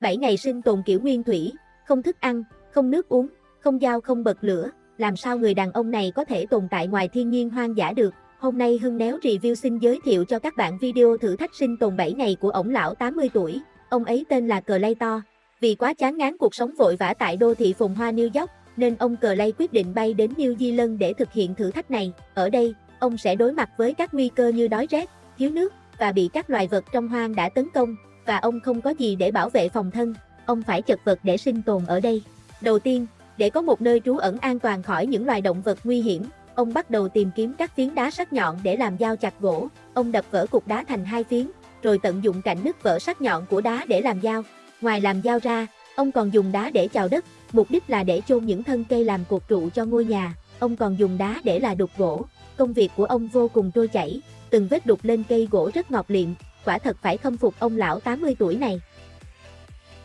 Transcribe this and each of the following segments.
7 ngày sinh tồn kiểu nguyên thủy, không thức ăn, không nước uống, không dao không bật lửa, làm sao người đàn ông này có thể tồn tại ngoài thiên nhiên hoang dã được. Hôm nay Hưng Néo Review xin giới thiệu cho các bạn video thử thách sinh tồn 7 ngày của ổng lão 80 tuổi, ông ấy tên là Clayton. Vì quá chán ngán cuộc sống vội vã tại đô thị phồn hoa New York, nên ông Clay quyết định bay đến New Zealand để thực hiện thử thách này. Ở đây, ông sẽ đối mặt với các nguy cơ như đói rét, thiếu nước và bị các loài vật trong hoang đã tấn công, và ông không có gì để bảo vệ phòng thân, ông phải chật vật để sinh tồn ở đây. Đầu tiên, để có một nơi trú ẩn an toàn khỏi những loài động vật nguy hiểm, ông bắt đầu tìm kiếm các phiến đá sắc nhọn để làm dao chặt gỗ. Ông đập vỡ cục đá thành hai phiến, rồi tận dụng cạnh nứt vỡ sắc nhọn của đá để làm dao. Ngoài làm dao ra, ông còn dùng đá để chào đất, mục đích là để chôn những thân cây làm cột trụ cho ngôi nhà. Ông còn dùng đá để là đục gỗ. Công việc của ông vô cùng trôi chảy, từng vết đục lên cây gỗ rất ngọt liệm, quả thật phải khâm phục ông lão 80 tuổi này.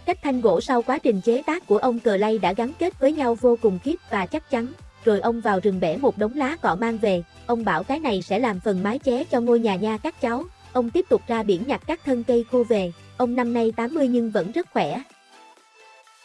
Cách thanh gỗ sau quá trình chế tác của ông cờ lay đã gắn kết với nhau vô cùng khiếp và chắc chắn, rồi ông vào rừng bẻ một đống lá cọ mang về, ông bảo cái này sẽ làm phần mái ché cho ngôi nhà nha các cháu, ông tiếp tục ra biển nhặt các thân cây khô về, ông năm nay 80 nhưng vẫn rất khỏe.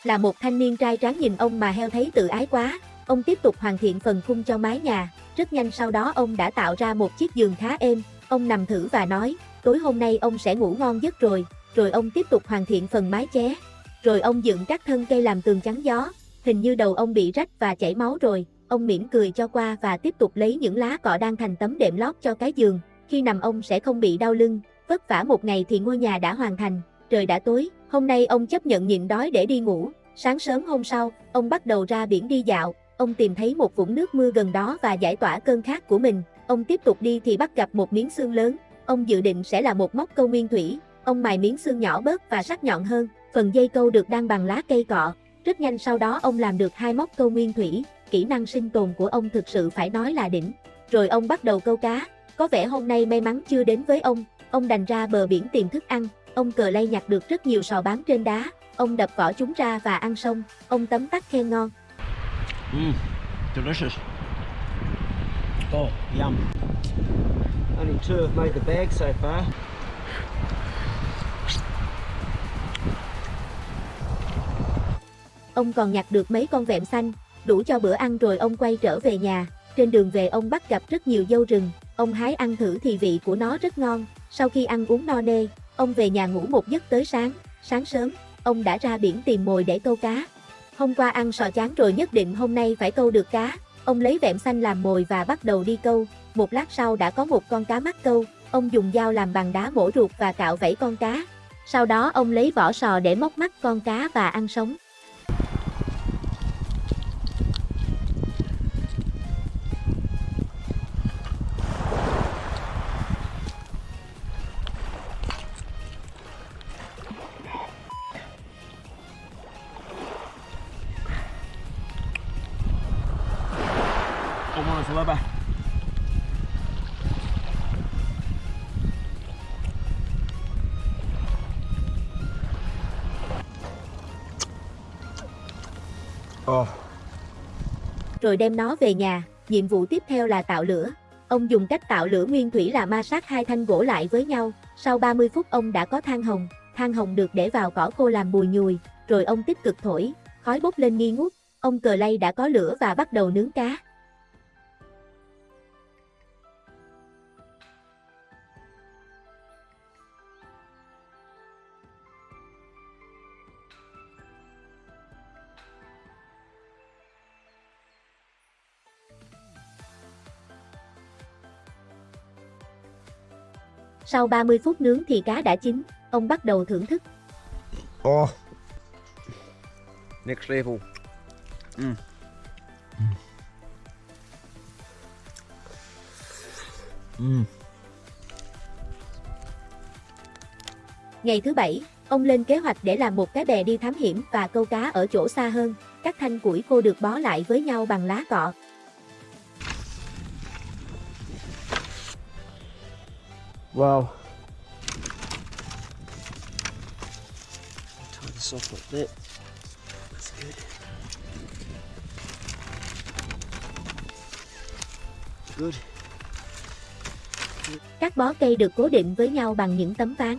Là một thanh niên trai tráng nhìn ông mà heo thấy tự ái quá, ông tiếp tục hoàn thiện phần khung cho mái nhà, rất nhanh sau đó ông đã tạo ra một chiếc giường khá êm, ông nằm thử và nói, tối hôm nay ông sẽ ngủ ngon giấc rồi, rồi ông tiếp tục hoàn thiện phần mái ché. Rồi ông dựng các thân cây làm tường chắn gió, hình như đầu ông bị rách và chảy máu rồi, ông mỉm cười cho qua và tiếp tục lấy những lá cọ đang thành tấm đệm lót cho cái giường, khi nằm ông sẽ không bị đau lưng, vất vả một ngày thì ngôi nhà đã hoàn thành, trời đã tối, hôm nay ông chấp nhận nhịn đói để đi ngủ, sáng sớm hôm sau, ông bắt đầu ra biển đi dạo, ông tìm thấy một vũng nước mưa gần đó và giải tỏa cơn khát của mình, ông tiếp tục đi thì bắt gặp một miếng xương lớn, ông dự định sẽ là một móc câu nguyên thủy, ông mài miếng xương nhỏ bớt và sắc nhọn hơn, phần dây câu được đan bằng lá cây cọ, rất nhanh sau đó ông làm được hai móc câu nguyên thủy, kỹ năng sinh tồn của ông thực sự phải nói là đỉnh. Rồi ông bắt đầu câu cá, có vẻ hôm nay may mắn chưa đến với ông, ông đành ra bờ biển tìm thức ăn, ông cờ lay nhặt được rất nhiều sò bám trên đá, ông đập vỏ chúng ra và ăn xong, ông tấm tắc khen ngon. Mm, delicious. Oh, yum. Only two have made the bag so far. Ông còn nhặt được mấy con vẹm xanh, đủ cho bữa ăn rồi ông quay trở về nhà. Trên đường về ông bắt gặp rất nhiều dâu rừng, ông hái ăn thử thì vị của nó rất ngon. Sau khi ăn uống no nê, ông về nhà ngủ một giấc tới sáng. Sáng sớm, ông đã ra biển tìm mồi để câu cá. Hôm qua ăn sò chán rồi nhất định hôm nay phải câu được cá. Ông lấy vẹm xanh làm mồi và bắt đầu đi câu. Một lát sau đã có một con cá mắc câu. Ông dùng dao làm bằng đá mổ ruột và cạo vảy con cá. Sau đó ông lấy vỏ sò để móc mắt con cá và ăn sống. Ông lớp sao? Oh, ờ. rồi đem nó về nhà. Nhiệm vụ tiếp theo là tạo lửa. Ông dùng cách tạo lửa nguyên thủy là ma sát hai thanh gỗ lại với nhau. Sau 30 phút ông đã có than hồng. Than hồng được để vào cỏ khô làm bùi nhùi. Rồi ông tích cực thổi, khói bốc lên nghi ngút. Ông cờ lay đã có lửa và bắt đầu nướng cá. Sau 30 phút nướng thì cá đã chín, ông bắt đầu thưởng thức. oh, Next level. Mm. mm. Ngày thứ bảy, ông lên kế hoạch để làm một cái bè đi thám hiểm và câu cá ở chỗ xa hơn. Các thanh củi khô được bó lại với nhau bằng lá cọ. Wow. Tie this off like that. That's good. Good. Các bó cây được cố định với nhau bằng những tấm ván.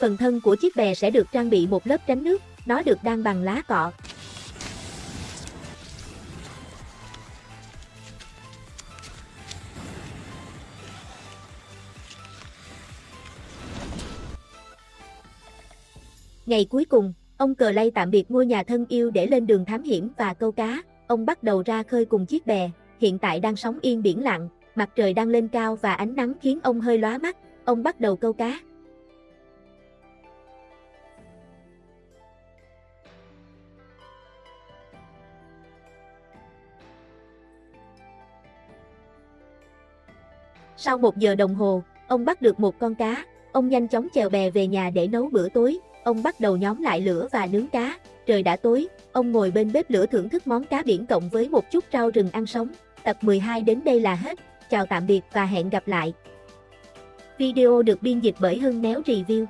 Phần thân của chiếc bè sẽ được trang bị một lớp tránh nước, nó được đan bằng lá cọ, Ngày cuối cùng, ông cờ lay tạm biệt ngôi nhà thân yêu để lên đường thám hiểm và câu cá. Ông bắt đầu ra khơi cùng chiếc bè, hiện tại đang sóng yên biển lặng, mặt trời đang lên cao và ánh nắng khiến ông hơi lóa mắt. Ông bắt đầu câu cá. Sau một giờ đồng hồ, ông bắt được một con cá. Ông nhanh chóng chèo bè về nhà để nấu bữa tối. Ông bắt đầu nhóm lại lửa và nướng cá. Trời đã tối, ông ngồi bên bếp lửa thưởng thức món cá biển cộng với một chút rau rừng ăn sống. Tập 12 đến đây là hết. Chào tạm biệt và hẹn gặp lại. Video được biên dịch bởi Hưng Néo Review.